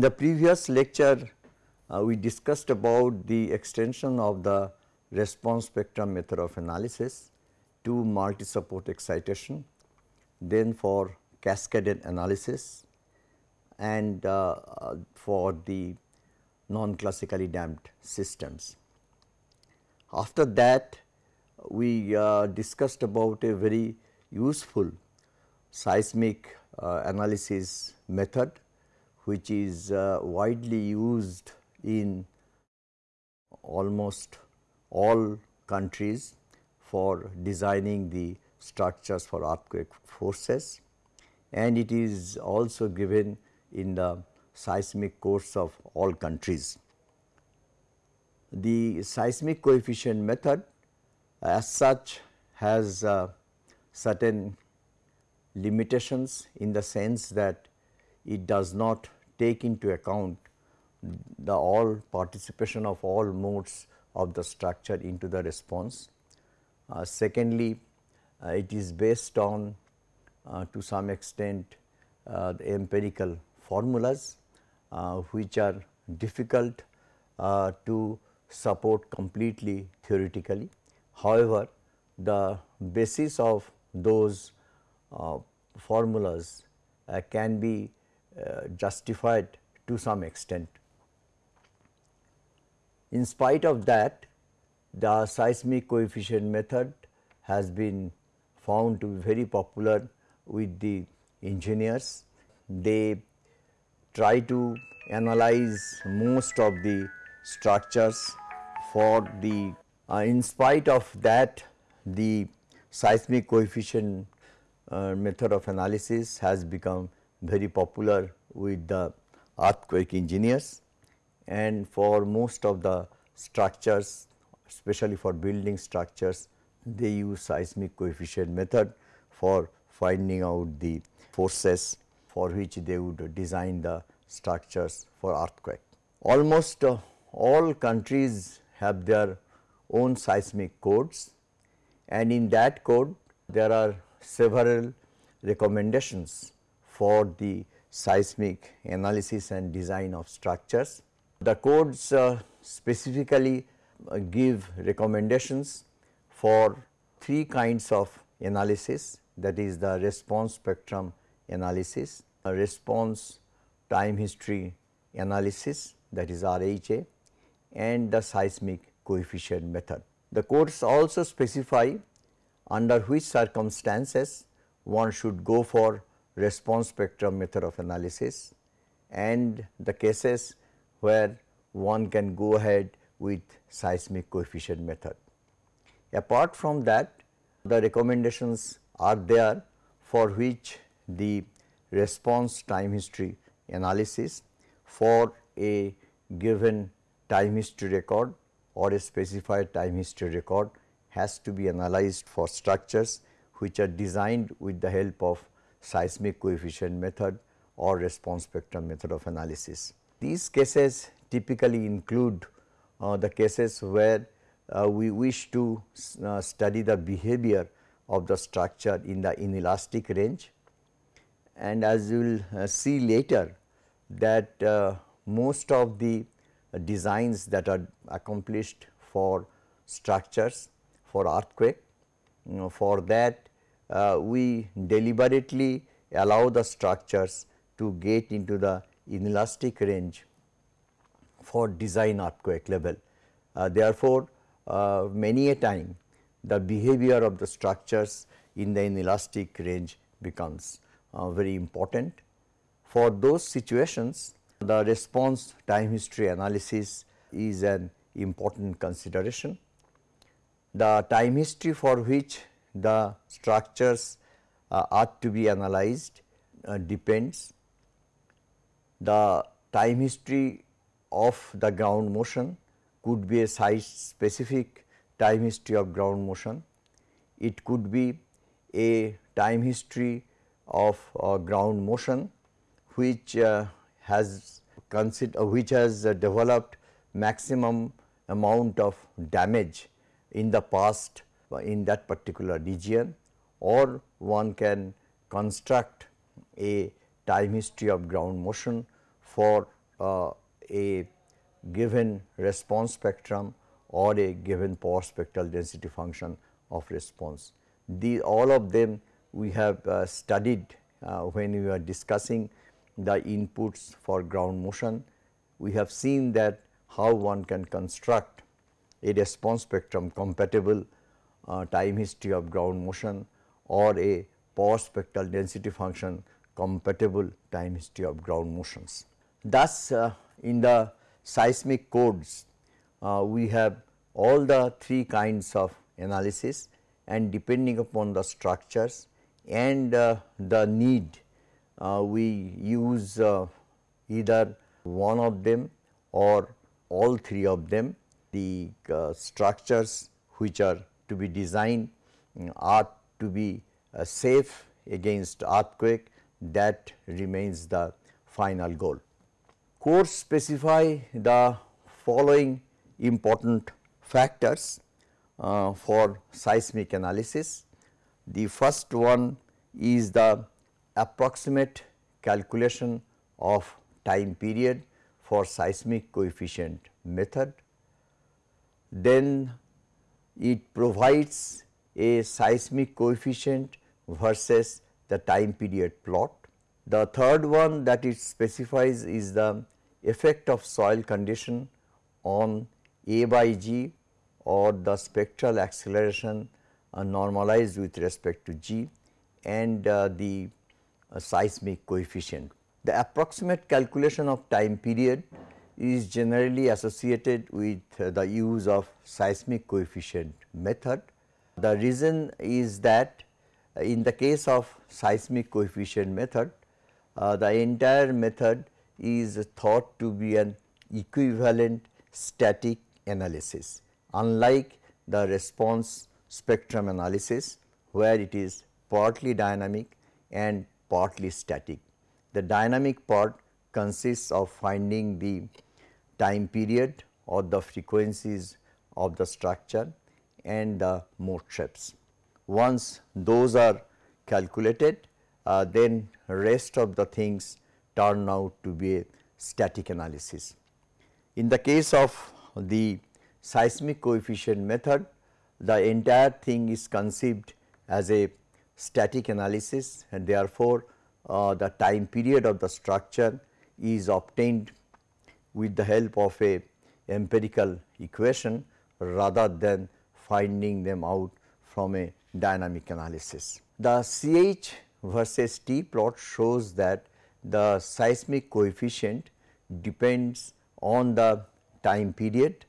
In the previous lecture, uh, we discussed about the extension of the response spectrum method of analysis to multi-support excitation, then for cascaded analysis and uh, uh, for the non-classically damped systems. After that, we uh, discussed about a very useful seismic uh, analysis method which is uh, widely used in almost all countries for designing the structures for earthquake forces and it is also given in the seismic codes of all countries. The seismic coefficient method as such has uh, certain limitations in the sense that it does not take into account the all participation of all modes of the structure into the response. Uh, secondly, uh, it is based on uh, to some extent uh, the empirical formulas uh, which are difficult uh, to support completely theoretically. However, the basis of those formulas can be uh, justified to some extent. In spite of that, the seismic coefficient method has been found to be very popular with the engineers. They try to analyze most of the structures for the uh, in spite of that the seismic coefficient uh, method of analysis has become very popular with the earthquake engineers. And for most of the structures especially for building structures they use seismic coefficient method for finding out the forces for which they would design the structures for earthquake. Almost uh, all countries have their own seismic codes. And in that code there are several recommendations for the seismic analysis and design of structures. The codes uh, specifically uh, give recommendations for three kinds of analysis that is the response spectrum analysis, response time history analysis that is RHA and the seismic coefficient method. The codes also specify under which circumstances one should go for response spectrum method of analysis and the cases where one can go ahead with seismic coefficient method. Apart from that the recommendations are there for which the response time history analysis for a given time history record or a specified time history record has to be analyzed for structures which are designed with the help of seismic coefficient method or response spectrum method of analysis. These cases typically include uh, the cases where uh, we wish to uh, study the behavior of the structure in the inelastic range and as you will uh, see later that uh, most of the designs that are accomplished for structures for earthquake. You know, for that uh, we deliberately allow the structures to get into the inelastic range for design earthquake level. Uh, therefore, uh, many a time the behavior of the structures in the inelastic range becomes uh, very important. For those situations the response time history analysis is an important consideration. The time history for which the structures uh, are to be analyzed uh, depends. The time history of the ground motion could be a site specific time history of ground motion. It could be a time history of uh, ground motion which uh, has consider which has uh, developed maximum amount of damage in the past in that particular region or one can construct a time history of ground motion for uh, a given response spectrum or a given power spectral density function of response. The all of them we have uh, studied uh, when we are discussing the inputs for ground motion. We have seen that how one can construct a response spectrum compatible time history of ground motion or a power spectral density function compatible time history of ground motions. Thus, uh, in the seismic codes uh, we have all the three kinds of analysis and depending upon the structures and uh, the need uh, we use uh, either one of them or all three of them. The uh, structures which are to be designed are to be uh, safe against earthquake that remains the final goal. Codes specify the following important factors uh, for seismic analysis. The first one is the approximate calculation of time period for seismic coefficient method. Then it provides a seismic coefficient versus the time period plot. The third one that it specifies is the effect of soil condition on A by G or the spectral acceleration uh, normalized with respect to G and uh, the uh, seismic coefficient. The approximate calculation of time period is generally associated with the use of seismic coefficient method. The reason is that in the case of seismic coefficient method, uh, the entire method is thought to be an equivalent static analysis unlike the response spectrum analysis where it is partly dynamic and partly static. The dynamic part consists of finding the time period or the frequencies of the structure and the mode shapes. Once those are calculated, uh, then rest of the things turn out to be a static analysis. In the case of the seismic coefficient method, the entire thing is conceived as a static analysis and therefore, uh, the time period of the structure is obtained with the help of a empirical equation rather than finding them out from a dynamic analysis. The CH versus T plot shows that the seismic coefficient depends on the time period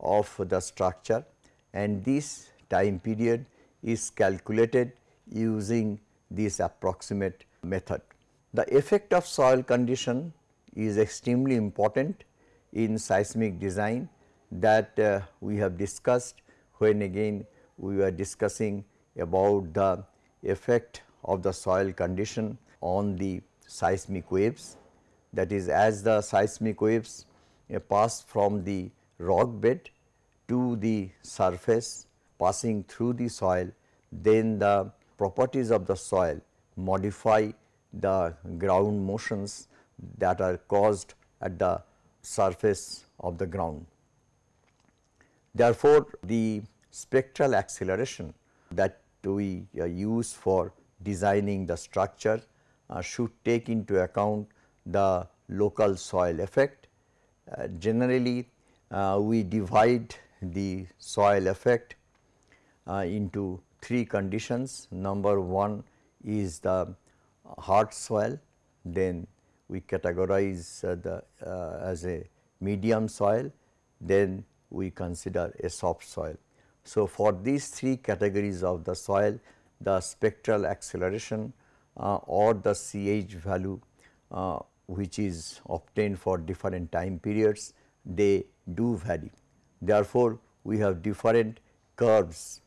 of the structure and this time period is calculated using this approximate method. The effect of soil condition is extremely important in seismic design that uh, we have discussed when again we were discussing about the effect of the soil condition on the seismic waves. That is as the seismic waves uh, pass from the rock bed to the surface passing through the soil, then the properties of the soil modify the ground motions that are caused at the surface of the ground. Therefore, the spectral acceleration that we uh, use for designing the structure uh, should take into account the local soil effect. Uh, generally, uh, we divide the soil effect uh, into three conditions. Number one is the hard soil, then we categorize uh, the uh, as a medium soil, then we consider a soft soil. So, for these three categories of the soil, the spectral acceleration uh, or the CH value uh, which is obtained for different time periods, they do vary. Therefore, we have different curves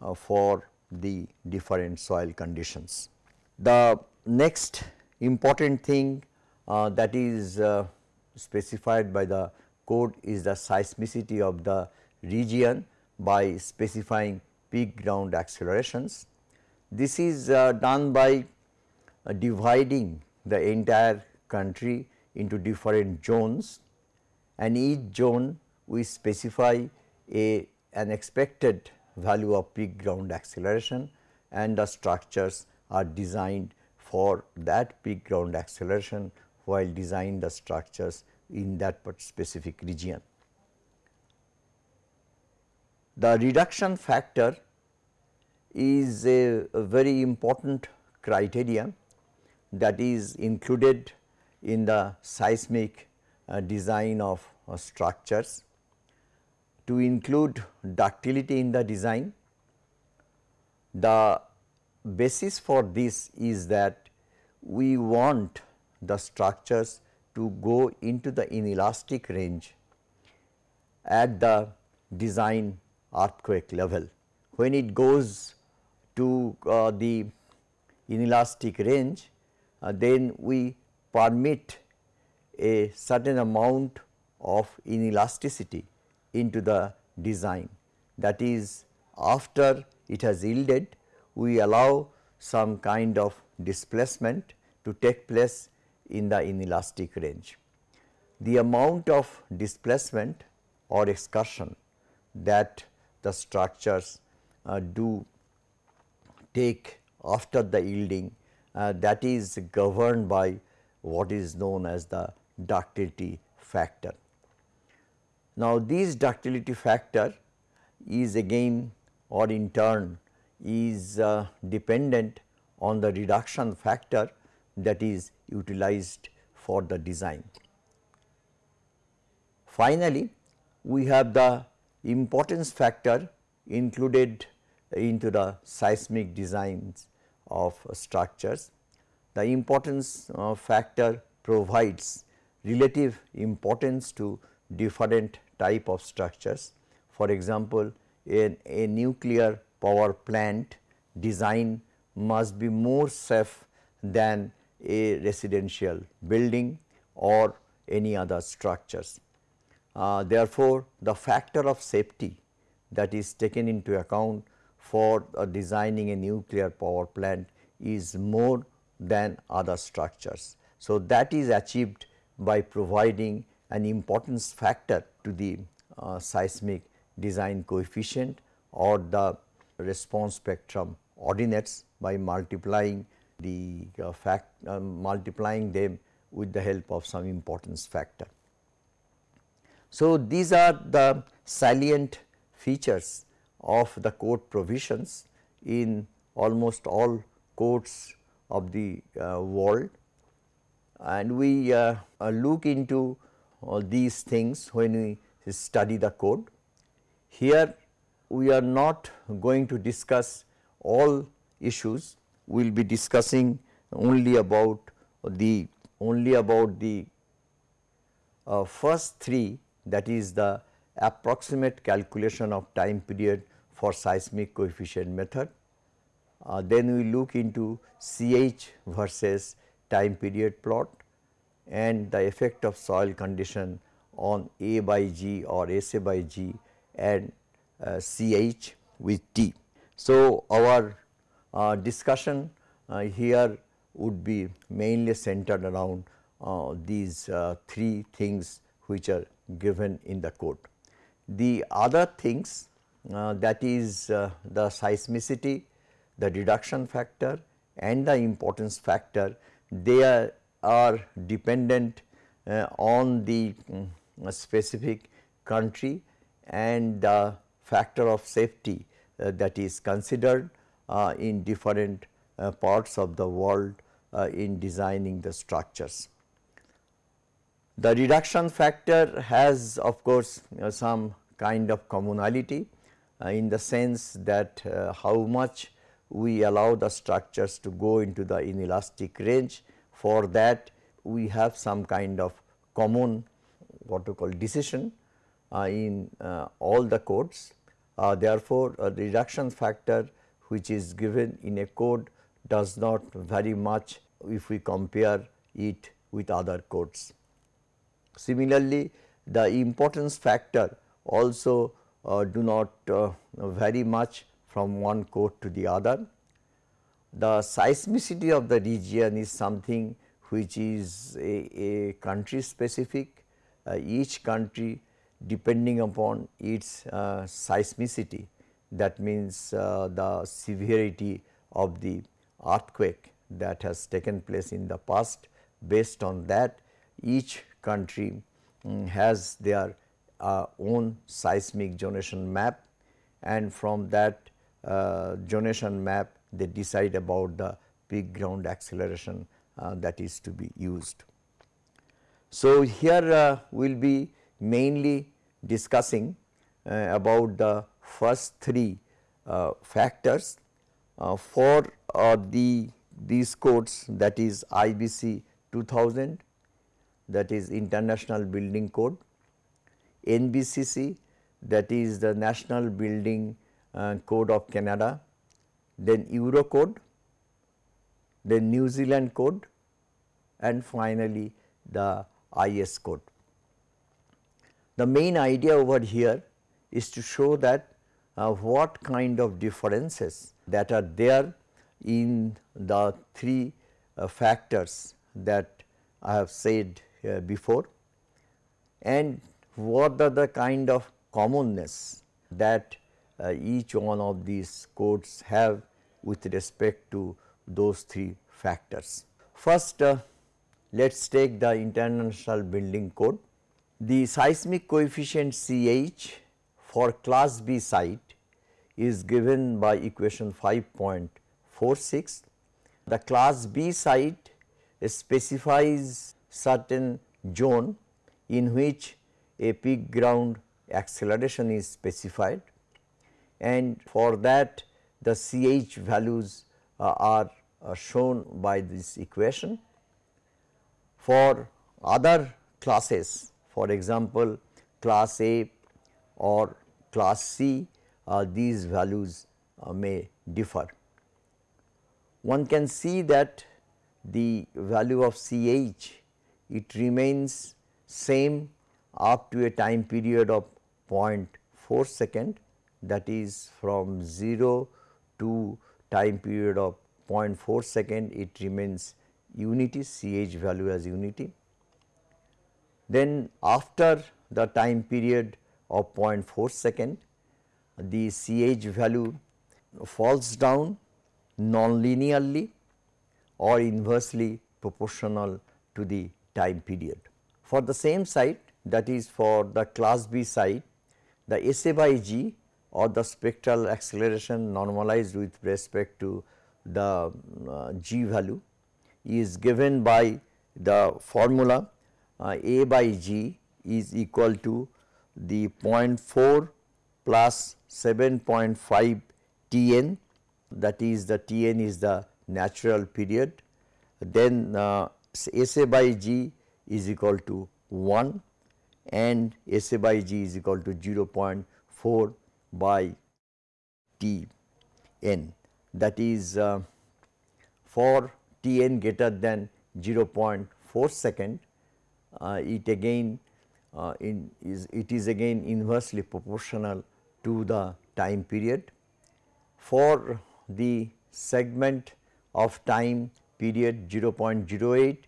uh, for the different soil conditions. The next important thing that is uh, specified by the code is the seismicity of the region by specifying peak ground accelerations. This is uh, done by uh, dividing the entire country into different zones and each zone we specify a an expected value of peak ground acceleration and the structures are designed for that peak ground acceleration while design the structures in that specific region. The reduction factor is a, a very important criteria that is included in the seismic uh, design of uh, structures to include ductility in the design. The basis for this is that we want the structures to go into the inelastic range at the design earthquake level. When it goes to uh, the inelastic range, uh, then we permit a certain amount of inelasticity into the design. That is after it has yielded, we allow some kind of displacement to take place in the inelastic range. The amount of displacement or excursion that the structures uh, do take after the yielding uh, that is governed by what is known as the ductility factor. Now, this ductility factor is again or in turn is uh, dependent on the reduction factor that is utilized for the design. Finally, we have the importance factor included into the seismic designs of structures. The importance uh, factor provides relative importance to different type of structures. For example, in a nuclear power plant design must be more safe than a residential building or any other structures. Uh, therefore, the factor of safety that is taken into account for uh, designing a nuclear power plant is more than other structures. So, that is achieved by providing an importance factor to the uh, seismic design coefficient or the response spectrum ordinates by multiplying the uh, fact uh, multiplying them with the help of some importance factor. So, these are the salient features of the code provisions in almost all codes of the uh, world and we uh, uh, look into all these things when we study the code. Here we are not going to discuss all issues, we will be discussing only about the only about the uh, first three that is the approximate calculation of time period for seismic coefficient method. Uh, then we look into CH versus time period plot and the effect of soil condition on A by G or SA by G and uh, CH with T. So, our discussion uh, here would be mainly centered around uh, these uh, three things which are given in the code. The other things that is the seismicity, the reduction factor and the importance factor they are are dependent uh, on the um, specific country and the factor of safety uh, that is considered in different uh, parts of the world uh, in designing the structures. The reduction factor has of course some kind of commonality in the sense that how much we allow the structures to go into the inelastic range for that we have some kind of common what we call decision uh, in uh, all the codes. Uh, therefore, a reduction factor which is given in a code does not vary much if we compare it with other codes. Similarly, the importance factor also uh, do not uh, vary much from one code to the other the seismicity of the region is something which is a, a country specific, uh, each country depending upon its uh, seismicity that means uh, the severity of the earthquake that has taken place in the past based on that each country um, has their uh, own seismic zonation map and from that uh, zonation map they decide about the peak ground acceleration uh, that is to be used. So, here uh, we will be mainly discussing uh, about the first three uh, factors uh, for the these codes that is IBC 2000 that is International Building Code, NBCC that is the National Building uh, Code of Canada, then Eurocode, then New Zealand Code and finally the IS code. The main idea over here is to show that uh, what kind of differences that are there in the three uh, factors that I have said uh, before and what are the kind of commonness that uh, each one of these codes have with respect to those three factors. First uh, let us take the International Building Code. The seismic coefficient CH for class B site is given by equation 5.46. The class B site specifies certain zone in which a peak ground acceleration is specified and for that the CH values uh, are uh, shown by this equation. For other classes for example, class A or class C these values uh, may differ. One can see that the value of CH it remains same up to a time period of 0.4 second that is from 0 to time period of 0.4 second it remains unity CH value as unity. Then after the time period of 0.4 second the CH value falls down non-linearly or inversely proportional to the time period. For the same site that is for the class B site the SA by G or the spectral acceleration normalized with respect to the uh, G value is given by the formula uh, A by G is equal to the 0.4 plus 7.5 Tn that is the Tn is the natural period. Then uh, SA by G is equal to 1 and SA by G is equal to 0.4 by T n. That is uh, for T n greater than 0.4 second uh, it again uh, in is it is again inversely proportional to the time period. For the segment of time period 0.08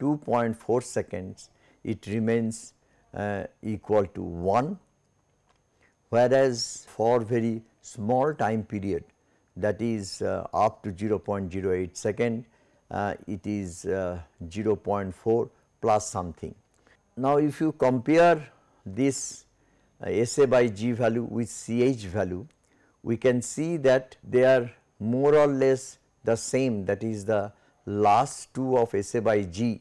2.4 seconds it remains uh, equal to 1 whereas for very small time period that is uh, up to 0.08 second uh, it is uh, 0.4 plus something. Now, if you compare this SA by G value with CH value, we can see that they are more or less the same that is the last two of SA by G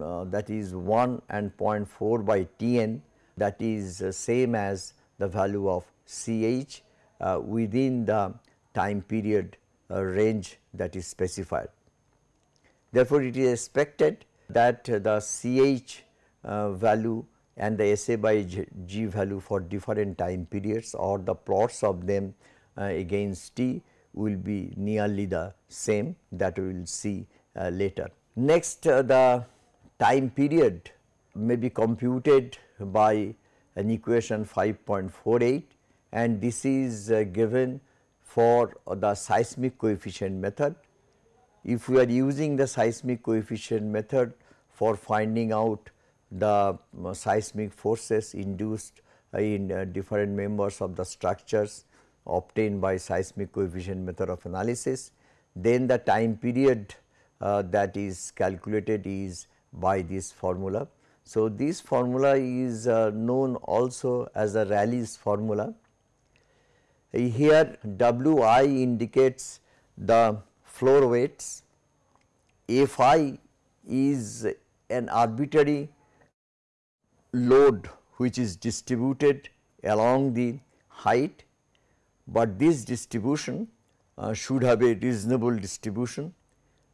uh, that is 1 and 0.4 by Tn that is uh, same as the value of CH uh, within the time period uh, range that is specified. Therefore, it is expected that the CH uh, value and the SA by G value for different time periods or the plots of them uh, against T will be nearly the same that we will see uh, later. Next uh, the time period may be computed by an equation 5.48 and this is uh, given for the seismic coefficient method if we are using the seismic coefficient method for finding out the uh, seismic forces induced in uh, different members of the structures obtained by seismic coefficient method of analysis, then the time period uh, that is calculated is by this formula. So, this formula is uh, known also as the Rayleigh's formula. Here Wi indicates the floor weights, Fi is an arbitrary load which is distributed along the height, but this distribution uh, should have a reasonable distribution.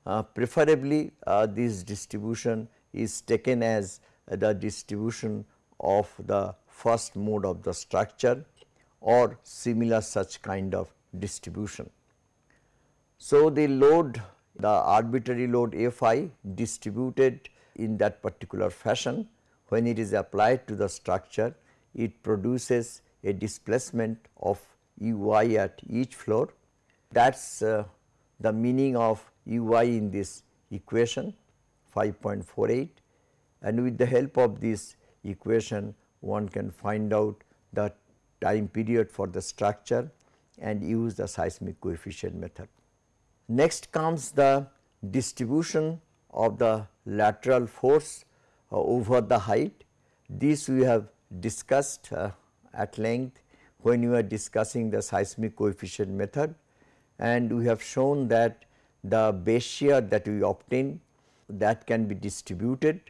Uh, preferably uh, this distribution is taken as the distribution of the first mode of the structure or similar such kind of distribution. So, the load the arbitrary load F i distributed in that particular fashion when it is applied to the structure it produces a displacement of u i at each floor that is uh, the meaning of u i in this equation 5.48 and with the help of this equation one can find out the time period for the structure and use the seismic coefficient method. Next comes the distribution of the lateral force over the height. This we have discussed uh, at length when we are discussing the seismic coefficient method and we have shown that the base shear that we obtain that can be distributed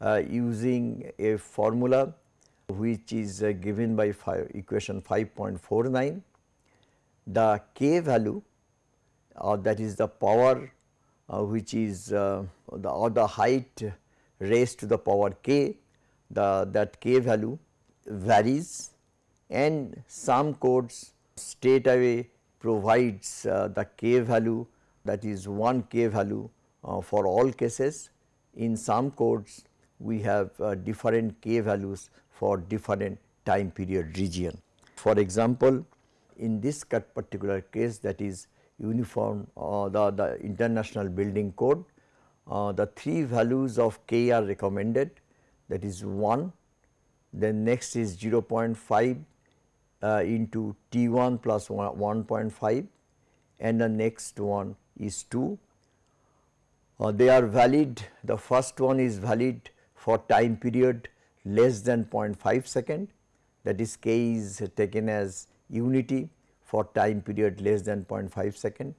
uh, using a formula which is uh, given by five, equation 5.49. The k value or uh, that is the power uh, which is uh, the or the height raised to the power k the that k value varies and some codes straight away provides uh, the k value that is 1 k value uh, for all cases. In some codes we have uh, different k values for different time period region. For example, in this particular case that is uniform uh, the, the international building code, uh, the three values of k are recommended. That is 1, then next is 0.5 uh, into T 1 plus 1.5 and the next one is 2. Uh, they are valid. The first one is valid for time period less than 0.5 second. That is k is taken as unity for time period less than 0.5 second.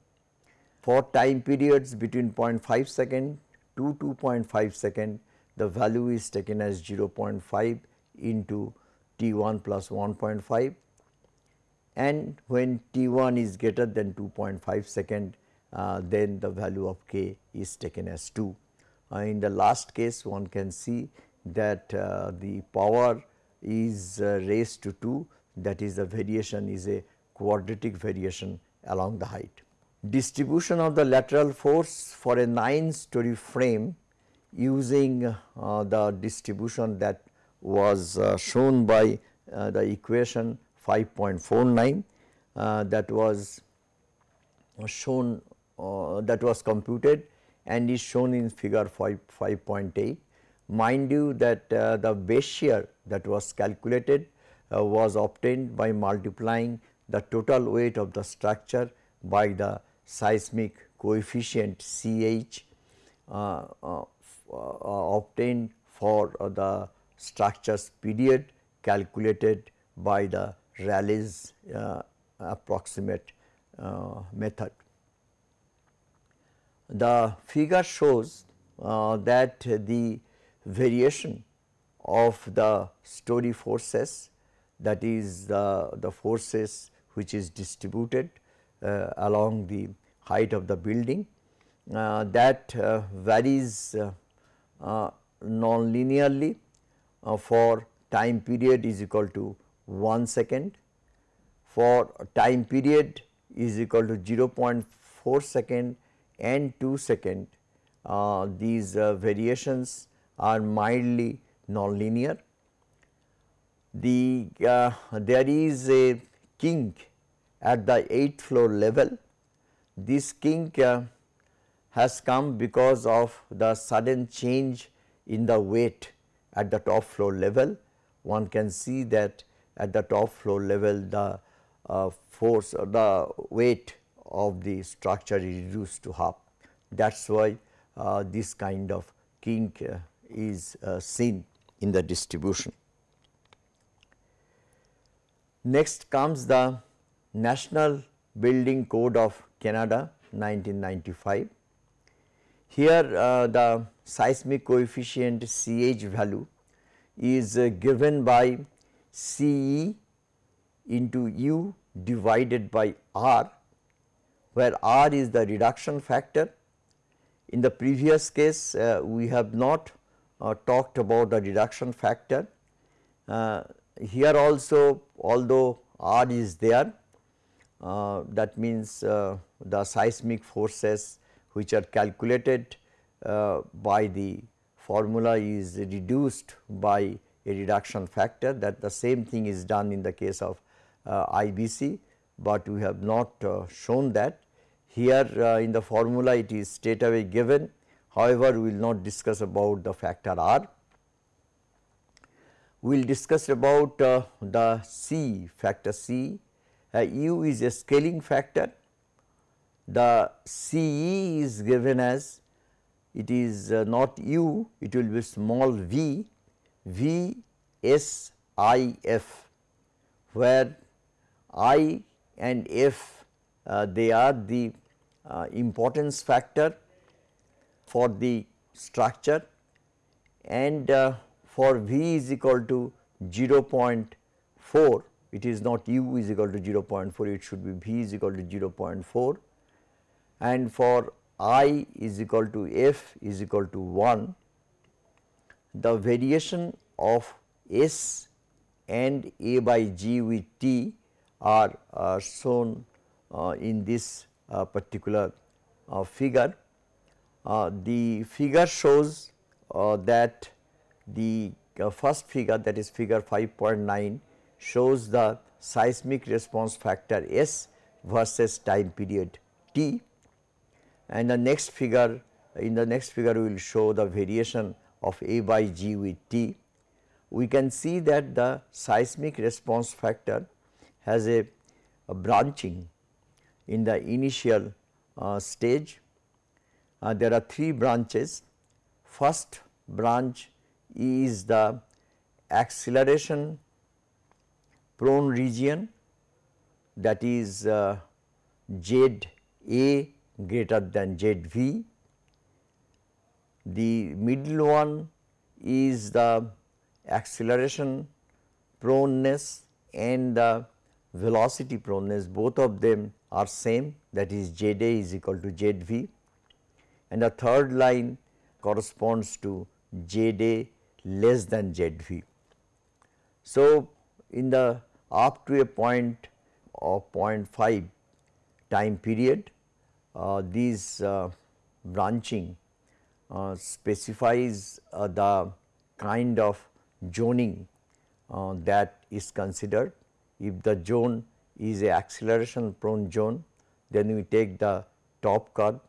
For time periods between 0.5 second to 2.5 second the value is taken as 0.5 into T1 plus 1.5 and when T1 is greater than 2.5 second uh, then the value of k is taken as 2. Uh, in the last case one can see that uh, the power is uh, raised to 2 that is the variation is a quadratic variation along the height. Distribution of the lateral force for a 9 story frame using uh, the distribution that was uh, shown by uh, the equation 5.49 uh, that was shown uh, that was computed and is shown in figure 5 5.8. Mind you that uh, the base shear that was calculated was obtained by multiplying the total weight of the structure by the seismic coefficient CH uh, uh, uh, obtained for the structure's period calculated by the Rayleigh's uh, approximate uh, method. The figure shows uh, that the variation of the story forces that is the, the forces which is distributed uh, along the height of the building. Uh, that uh, varies non-linearly for time period is equal to 1 second, for time period is equal to 0.4 second and 2 second. Uh, these uh, variations are mildly nonlinear. The uh, there is a kink at the 8th floor level. This kink uh, has come because of the sudden change in the weight at the top floor level. One can see that at the top floor level the uh, force uh, the weight of the structure is reduced to half. That is why uh, this kind of kink uh, is seen in the distribution. Next comes the National Building Code of Canada 1995. Here uh, the seismic coefficient CH value is uh, given by CE into U divided by R where R is the reduction factor. In the previous case uh, we have not uh, talked about the reduction factor. Uh, here also although R is there that means uh, the seismic forces which are calculated uh, by the formula is reduced by a reduction factor that the same thing is done in the case of uh, IBC, but we have not uh, shown that. Here uh, in the formula it is straight away given, however, we will not discuss about the factor R. We will discuss about uh, the C factor C, uh, U is a scaling factor, the CE is given as it is uh, not u, it will be small v, v s i f, where i and f uh, they are the uh, importance factor for the structure and uh, for v is equal to 0.4 it is not u is equal to 0.4 it should be v is equal to 0.4 and for i is equal to f is equal to 1, the variation of s and a by g with t are uh, shown uh, in this uh, particular uh, figure. Uh, the figure shows uh, that the first figure that is figure 5.9 shows the seismic response factor S versus time period t and the next figure in the next figure we will show the variation of A by G with T. We can see that the seismic response factor has a, a branching in the initial uh, stage. Uh, there are three branches. First branch is the acceleration prone region that is uh, Z A greater than ZV. The middle one is the acceleration proneness and the velocity proneness both of them are same that is ZA is equal to ZV and the third line corresponds to ZA less than ZV. So, in the up to a point of 0.5 time period uh, these uh, branching uh, specifies the kind of zoning that is considered. If the zone is a acceleration prone zone, then we take the top curve.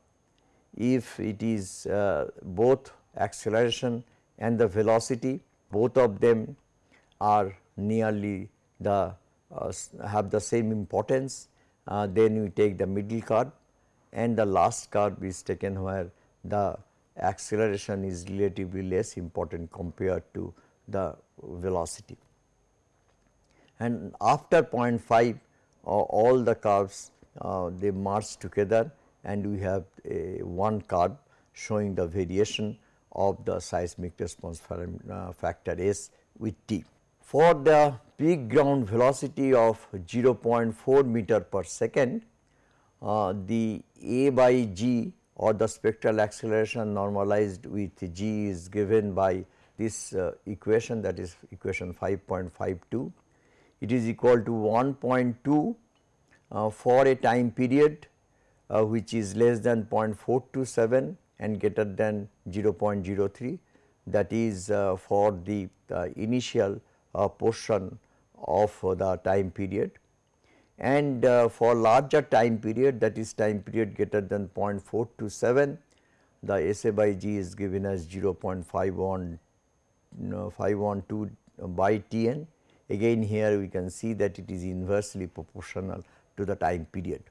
If it is uh, both acceleration and the velocity, both of them are nearly the uh, have the same importance, uh, then we take the middle curve and the last curve is taken where the acceleration is relatively less important compared to the velocity. And after 0.5 uh, all the curves uh, they merge together and we have a one curve showing the variation of the seismic response uh, factor S with T. For the peak ground velocity of 0.4 meter per second, uh, the A by G or the spectral acceleration normalized with G is given by this uh, equation that is equation 5.52. It is equal to 1.2 uh, for a time period uh, which is less than 0.427 and greater than 0.03 that is uh, for the initial portion of the time period and uh, for larger time period that is time period greater than 0.427 the SA by G is given as 0.512 by Tn. Again here we can see that it is inversely proportional to the time period.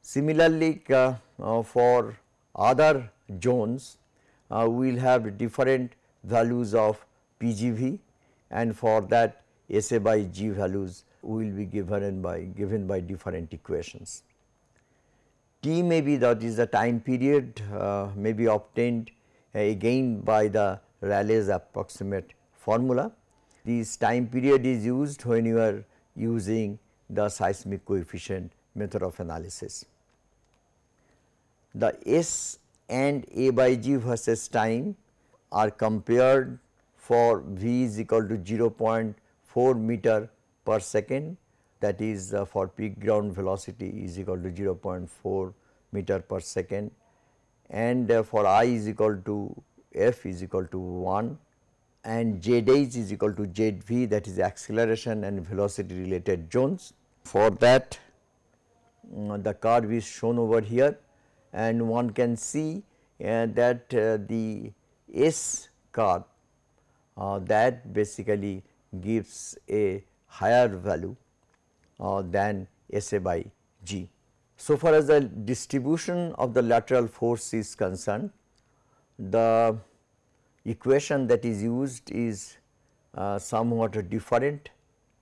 Similarly, uh, uh, for other zones uh, we will have different values of PGV and for that SA by G values will be given by given by different equations. T may be that is the time period uh, may be obtained uh, again by the Rayleigh's approximate formula. This time period is used when you are using the seismic coefficient method of analysis. The S and A by G versus time are compared for V is equal to 0.4 meter per second. That is uh, for peak ground velocity is equal to 0.4 meter per second. And uh, for i is equal to f is equal to 1 and z h is equal to zv that is acceleration and velocity related zones. For that um, the curve is shown over here. And one can see uh, that uh, the S curve uh, that basically gives a higher value uh, than SA by G. So far as the distribution of the lateral force is concerned, the equation that is used is uh, somewhat different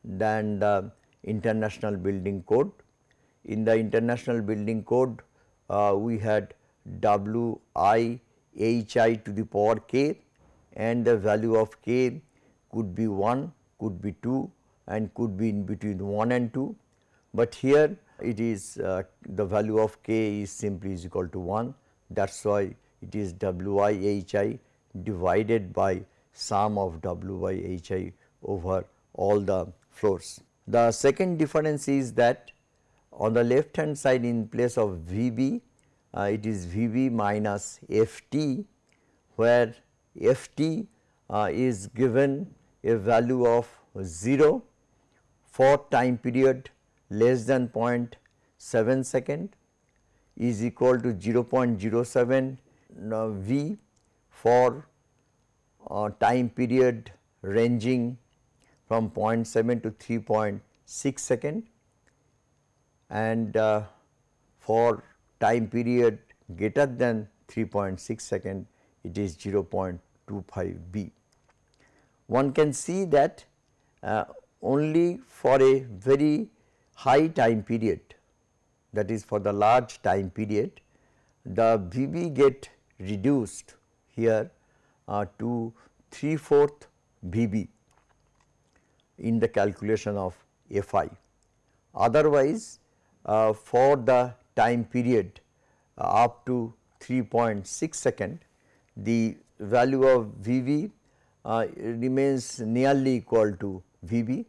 than the international building code. In the international building code, uh, we had W i h i to the power k and the value of k could be 1, could be 2 and could be in between 1 and 2. But here it is uh, the value of k is simply is equal to 1 that is why it is w i h i divided by sum of w by h i over all the floors. The second difference is that on the left hand side in place of V b uh, it is V b minus F t where F t uh, is given a value of 0 for time period less than 0.7 second is equal to 0.07 uh, V for uh, time period ranging from 0.7 to 3.6 second and uh, for time period greater than 3.6 second it is 0.25 B. One can see that uh, only for a very high time period that is for the large time period the VB get reduced here uh, to 3 fourth VB in the calculation of FI. Otherwise, uh, for the time period uh, up to 3.6 second the value of VB uh, remains nearly equal to VB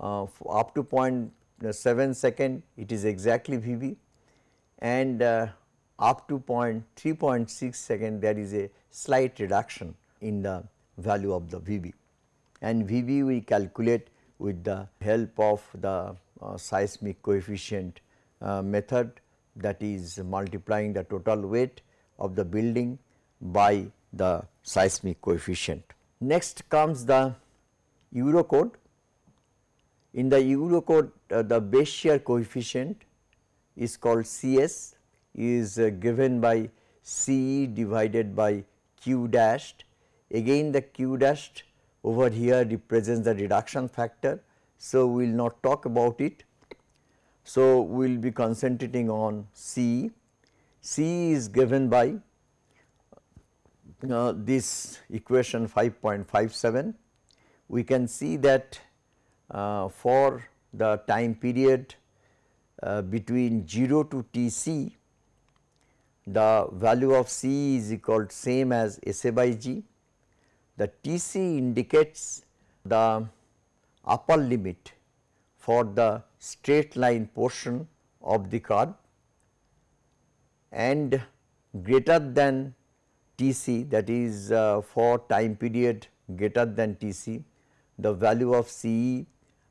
uh, up to 0.7 second it is exactly VB and uh, up to 0.3.6 second there is a slight reduction in the value of the VB and VB we calculate with the help of the uh, seismic coefficient uh, method that is multiplying the total weight of the building by the seismic coefficient. Next comes the Eurocode. In the Eurocode uh, the base shear coefficient is called CS is uh, given by CE divided by Q dashed. Again the Q dashed over here represents the reduction factor. So, we will not talk about it. So, we will be concentrating on CE. CE is given by this equation 5.57, we can see that uh, for the time period uh, between 0 to T c, the value of C is equal to same as S A by G. The T c indicates the upper limit for the straight line portion of the curve and greater than Tc that is uh, for time period greater than Tc the value of Ce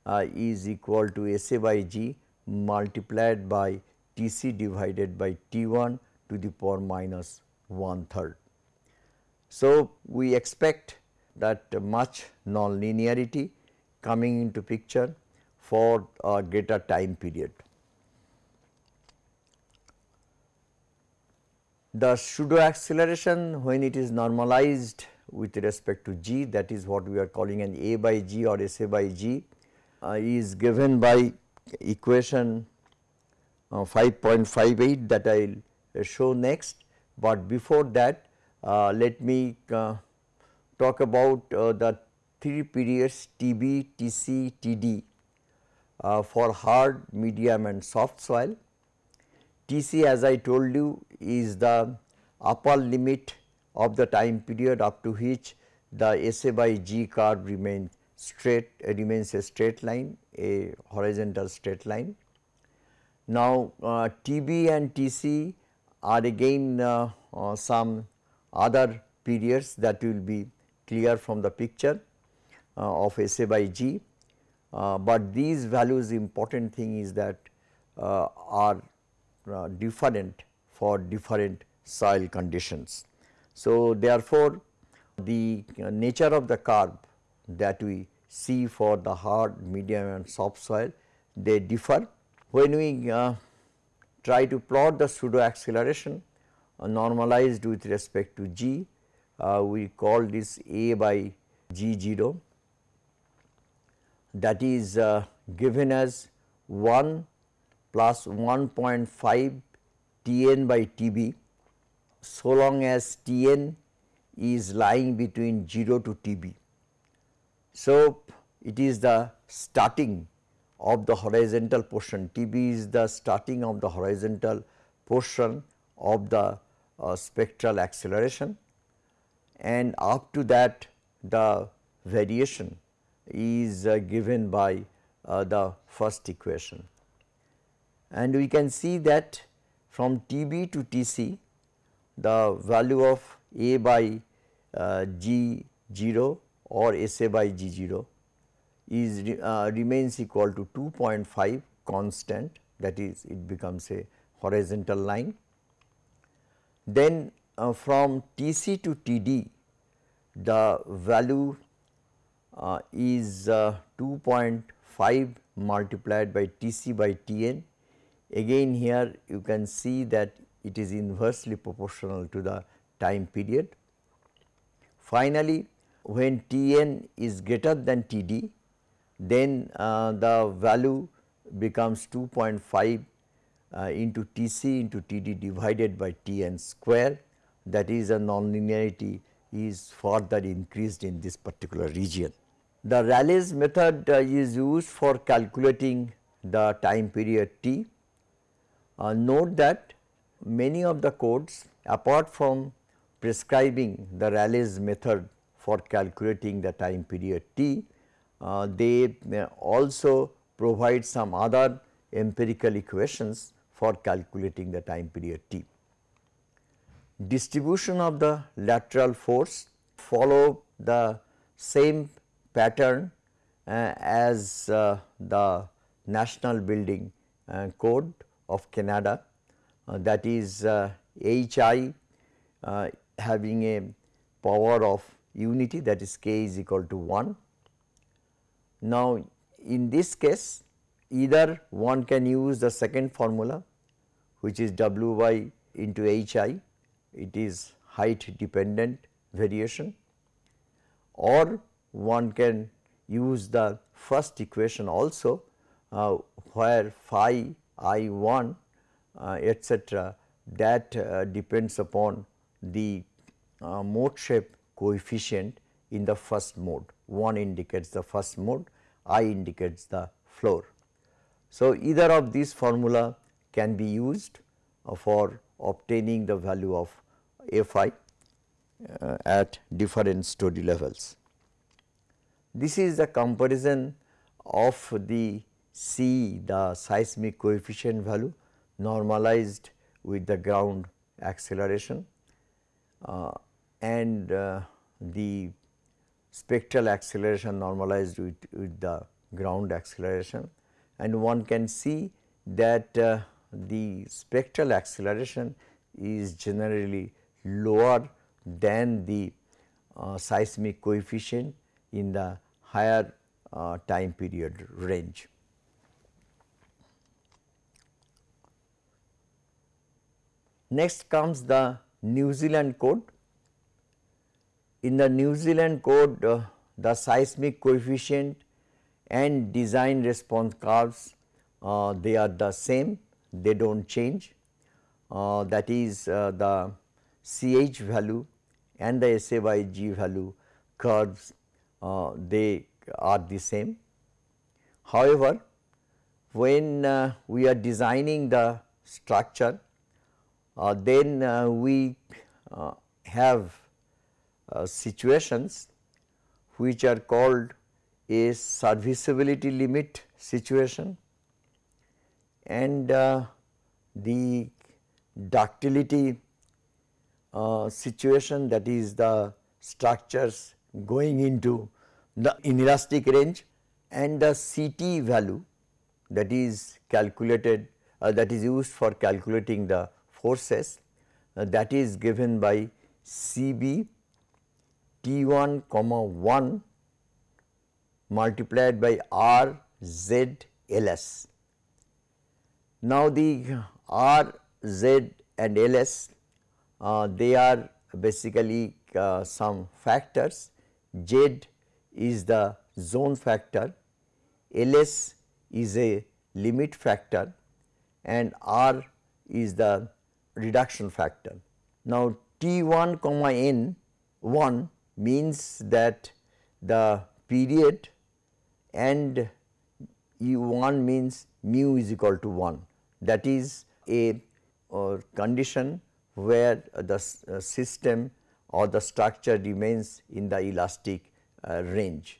uh, is equal to Sa by G multiplied by Tc divided by T1 to the power minus one third. So, we expect that much nonlinearity coming into picture for a greater time period. The pseudo acceleration when it is normalized with respect to g that is what we are calling an a by g or s a by g uh, is given by equation uh, 5.58 that I will show next, but before that uh, let me uh, talk about uh, the three periods TB, TC, TD uh, for hard, medium and soft soil. TC as I told you is the upper limit of the time period up to which the SA by G curve remains straight uh, remains a straight line a horizontal straight line. Now, uh, TB and TC are again uh, uh, some other periods that will be clear from the picture uh, of SA by G, uh, but these values important thing is that uh, different for different soil conditions. So, therefore, the nature of the curve that we see for the hard, medium and soft soil they differ. When we uh, try to plot the pseudo acceleration uh, normalized with respect to g, uh, we call this a by g 0 that is uh, given as 1 plus 1.5 T n by T b so long as T n is lying between 0 to T b. So, it is the starting of the horizontal portion T b is the starting of the horizontal portion of the uh, spectral acceleration and up to that the variation is uh, given by uh, the first equation. And we can see that from T b to T c the value of A by uh, G 0 or S A by G 0 is uh, remains equal to 2.5 constant that is it becomes a horizontal line. Then uh, from T c to T d the value uh, is uh, 2.5 multiplied by T c by T n. Again here you can see that it is inversely proportional to the time period. Finally, when T n is greater than T d then uh, the value becomes 2.5 uh, into T c into T d divided by T n square that is a nonlinearity is further increased in this particular region. The Rayleigh's method uh, is used for calculating the time period t. Uh, note that many of the codes apart from prescribing the Rayleigh's method for calculating the time period t, uh, they also provide some other empirical equations for calculating the time period t. Distribution of the lateral force follow the same pattern uh, as uh, the national building uh, code of Canada uh, that is HI uh, uh, having a power of unity that is k is equal to 1. Now, in this case either one can use the second formula which is W y into HI it is height dependent variation or one can use the first equation also uh, where phi i 1 uh, etcetera that uh, depends upon the uh, mode shape coefficient in the first mode 1 indicates the first mode i indicates the floor. So, either of these formula can be used uh, for obtaining the value of Fi uh, at different story levels. This is the comparison of the C the seismic coefficient value normalized with the ground acceleration uh, and uh, the spectral acceleration normalized with, with the ground acceleration and one can see that uh, the spectral acceleration is generally lower than the uh, seismic coefficient in the higher uh, time period range. Next comes the New Zealand code. In the New Zealand code, uh, the seismic coefficient and design response curves uh, they are the same, they do not change. Uh, that is uh, the CH value and the SA by G value curves uh, they are the same. However, when uh, we are designing the structure then uh, we uh, have uh, situations which are called a serviceability limit situation and uh, the ductility uh, situation that is the structures going into the inelastic range and the CT value that is calculated uh, that is used for calculating the forces uh, that is given by CB T1 comma 1 multiplied by R Z L S. Now, the R, Z and LS uh, they are basically uh, some factors. Z is the zone factor, LS is a limit factor. And R is the reduction factor. Now, T1 comma N 1 means that the period and E1 means mu is equal to 1 that is a uh, condition where the uh, system or the structure remains in the elastic uh, range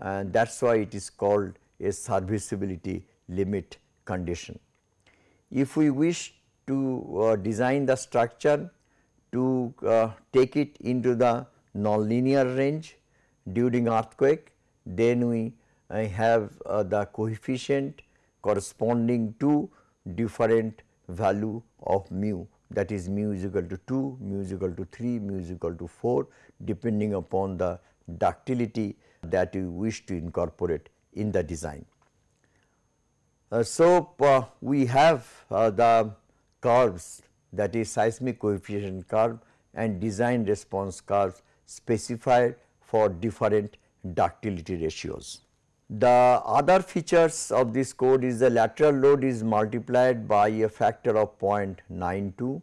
and that is why it is called a serviceability limit condition. If we wish to uh, design the structure to uh, take it into the nonlinear range during earthquake, then we uh, have the coefficient corresponding to different value of mu that is mu is equal to 2, mu is equal to 3, mu is equal to 4 depending upon the ductility that you wish to incorporate in the design. Uh, so, uh, we have uh, the curves that is seismic coefficient curve and design response curves specified for different ductility ratios. The other features of this code is the lateral load is multiplied by a factor of 0.92.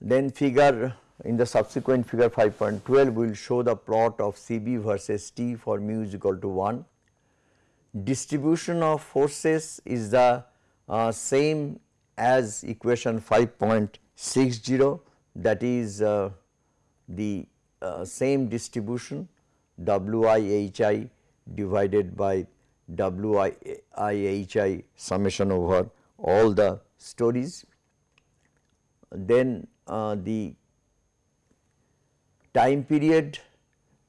Then figure in the subsequent figure 5.12 we will show the plot of CB versus T for mu is equal to 1. Distribution of forces is the uh, same as equation 5.60 that is uh, the uh, same distribution WIHI divided by WIHI summation over all the stories. Then uh, the time period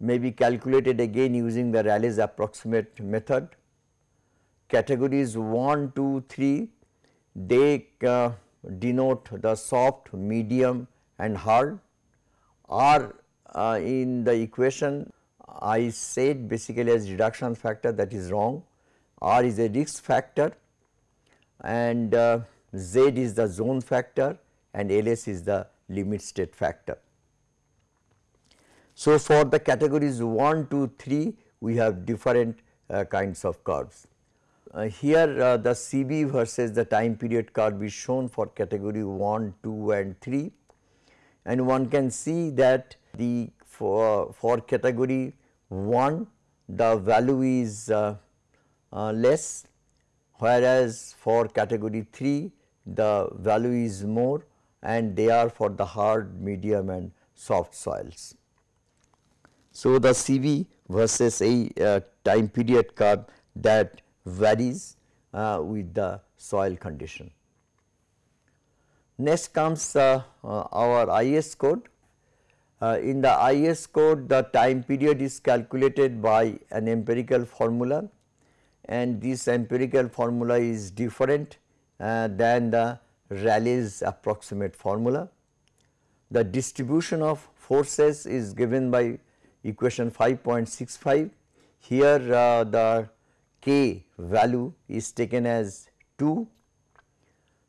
may be calculated again using the Rayleigh's approximate method. Categories 1, 2, 3 they uh, denote the soft, medium and hard are uh, in the equation I said basically as reduction factor that is wrong R is a risk factor and uh, Z is the zone factor and LS is the limit state factor. So, for the categories 1, 2, 3 we have different uh, kinds of curves. Uh, here uh, the CB versus the time period curve is shown for category 1, 2 and 3 and one can see that the for, for category 1 the value is uh, uh, less whereas for category 3 the value is more and they are for the hard, medium and soft soils. So, the CV versus a uh, time period curve that varies uh, with the soil condition. Next comes uh, uh our IS code. Uh, in the IS code the time period is calculated by an empirical formula and this empirical formula is different uh, than the Rayleigh's approximate formula. The distribution of forces is given by equation 5.65. Here uh, the k value is taken as 2.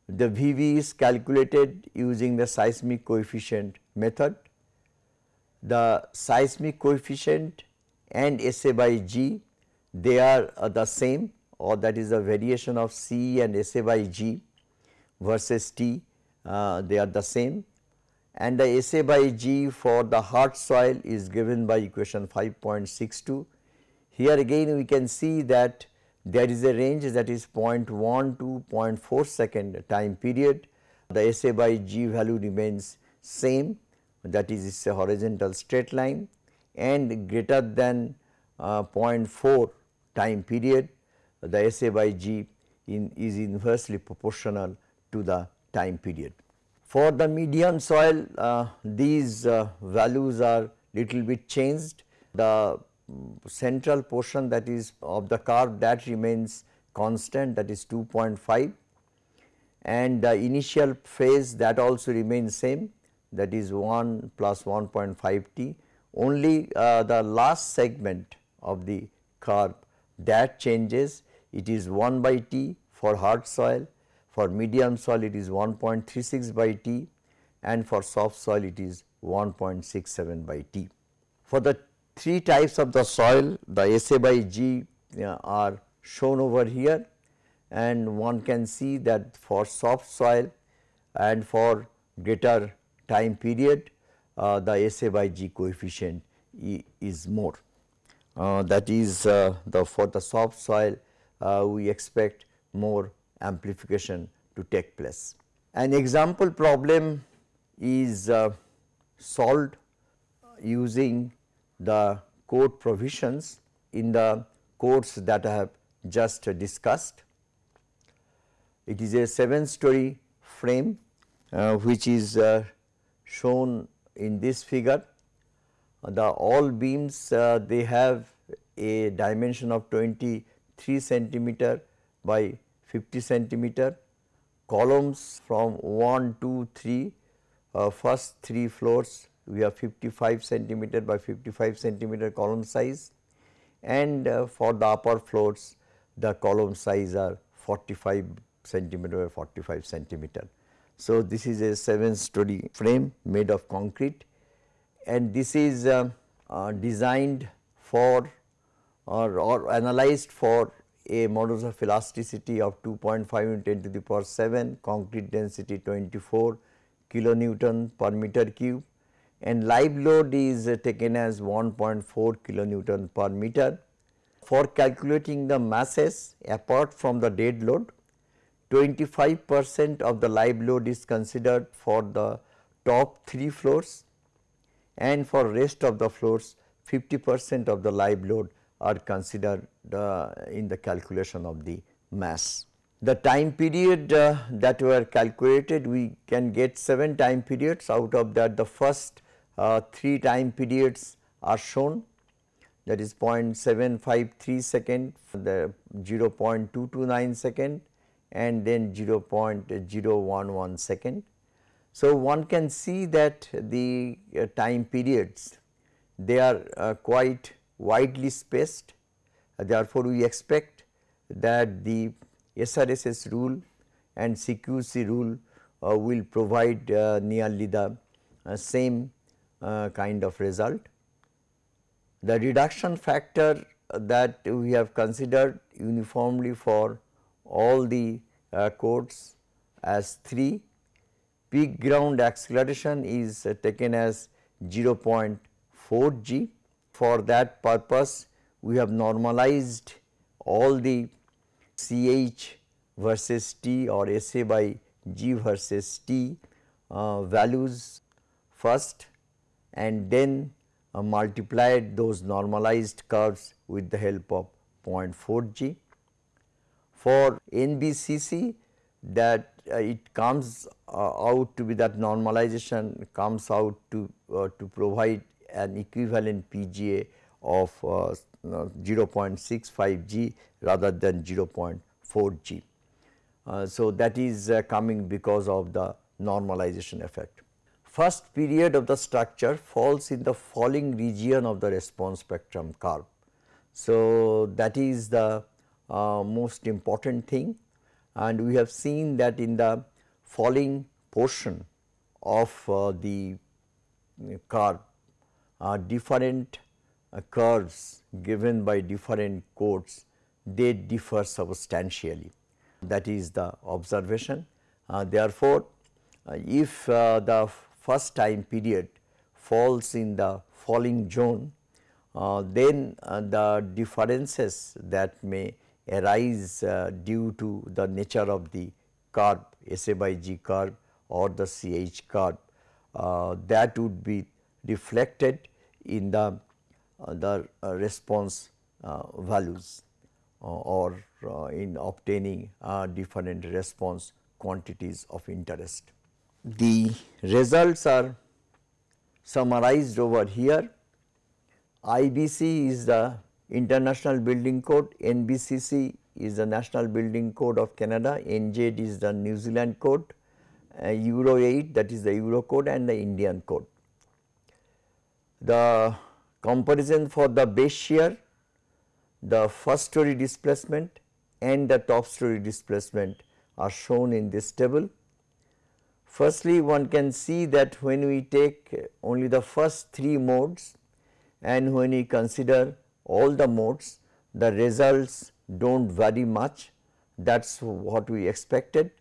The VV is calculated using the seismic coefficient method. The seismic coefficient and SA by G they are uh, the same or that is a variation of C and SA by G versus T uh, they are the same and the SA by G for the hard soil is given by equation 5.62. Here again we can see that there is a range that is 0.1 to 0.4 second time period. The SA by G value remains same that is it's a horizontal straight line and greater than uh, 0.4 time period the SA by G in, is inversely proportional to the time period. For the medium soil uh, these uh, values are little bit changed the central portion that is of the curve that remains constant that is 2.5 and the initial phase that also remains same that is 1 plus 1.5 t only uh, the last segment of the curve that changes it is 1 by t for hard soil, for medium soil it is 1.36 by t and for soft soil it is 1.67 by t. For the three types of the soil the SA by G uh, are shown over here and one can see that for soft soil and for greater time period uh, the SA by G coefficient is more. Uh, that is uh, the for the soft soil uh, we expect more amplification to take place. An example problem is uh, solved using the code provisions in the codes that I have just discussed. It is a 7 story frame uh, which is uh, shown in this figure the all beams uh, they have a dimension of 23 centimeter by 50 centimeter columns from 1 2 3 uh, first 3 floors we have 55 centimeter by 55 centimeter column size. And uh, for the upper floors the column size are 45 centimeter by 45 centimeter. So, this is a 7 story frame made of concrete. And this is uh, uh, designed for or, or analyzed for a modulus of elasticity of 2.5 into 10 to the power 7, concrete density 24 kilonewton per meter cube and live load is taken as 1.4 kilonewton per meter. For calculating the masses apart from the dead load, 25 percent of the live load is considered for the top 3 floors and for rest of the floors 50 percent of the live load are considered uh, in the calculation of the mass. The time period uh, that were calculated we can get 7 time periods out of that the first uh, 3 time periods are shown. That is 0.753 second the 0.229 second and then 0.011 second. So, one can see that the uh, time periods they are uh, quite widely spaced. Therefore, we expect that the SRSS rule and CQC rule uh, will provide uh, nearly the uh, same kind of result. The reduction factor that we have considered uniformly for all the codes as 3 peak ground acceleration is uh, taken as 0.4 g. For that purpose, we have normalized all the CH versus T or SA by G versus T uh, values first and then uh, multiplied those normalized curves with the help of 0.4 g. For NBCC that uh, it comes uh, out to be that normalization comes out to uh, to provide an equivalent PGA of 0.65 G rather than 0.4 G. so, that is coming because of the normalization effect. First period of the structure falls in the falling region of the response spectrum curve. So, that is the uh, most important thing and we have seen that in the falling portion of uh, the curve uh, different uh, curves given by different codes they differ substantially that is the observation. Uh, therefore, uh, if uh, the first time period falls in the falling zone uh, then uh, the differences that may arise uh, due to the nature of the curve SA by G curve or the CH curve uh, that would be reflected in the, uh, the uh, response values or in obtaining different response quantities of interest. The results are summarized over here. IBC is the International Building Code, NBCC is the National Building Code of Canada, NZ is the New Zealand code, uh, Euro 8 that is the Euro code and the Indian code. The comparison for the base shear, the first story displacement and the top story displacement are shown in this table. Firstly, one can see that when we take only the first three modes and when we consider all the modes, the results do not vary much that is what we expected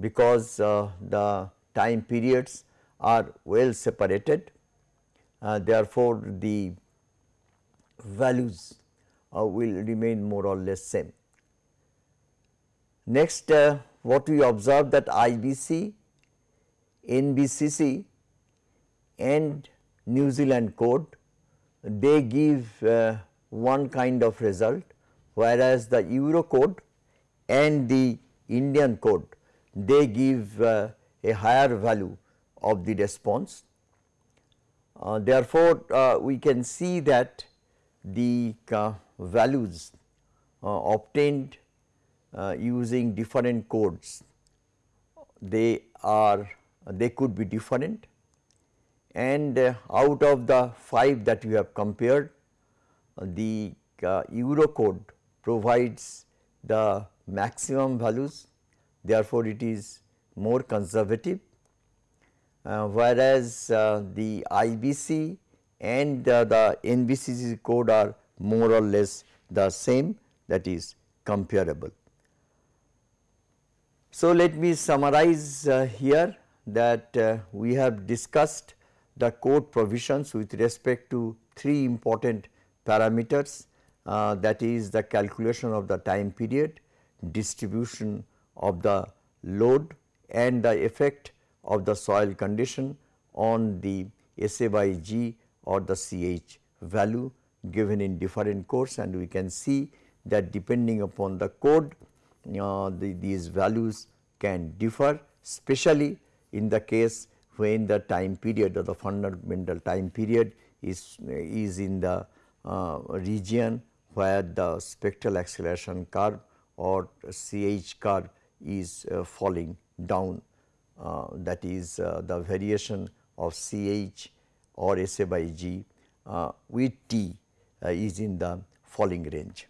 because uh, the time periods are well separated. Uh, therefore, the values uh, will remain more or less same. Next, uh, what we observe that IBC, NBCC and New Zealand code, they give uh, one kind of result whereas the Euro code and the Indian code they give uh, a higher value of the response. Uh, therefore, uh, we can see that the uh, values uh, obtained using different codes they are they could be different. And out of the 5 that we have compared the Euro code provides the maximum values. Therefore, it is more conservative. Uh, whereas uh, the IBC and uh, the NBCC code are more or less the same that is comparable. So, let me summarize uh, here that uh, we have discussed the code provisions with respect to three important parameters uh, that is the calculation of the time period, distribution of the load and the effect of the soil condition on the SA or the CH value given in different codes and we can see that depending upon the code uh, the, these values can differ especially in the case when the time period or the fundamental time period is, is in the uh, region where the spectral acceleration curve or CH curve is uh, falling down uh, that is uh, the variation of CH or SA by G with T is in the falling range.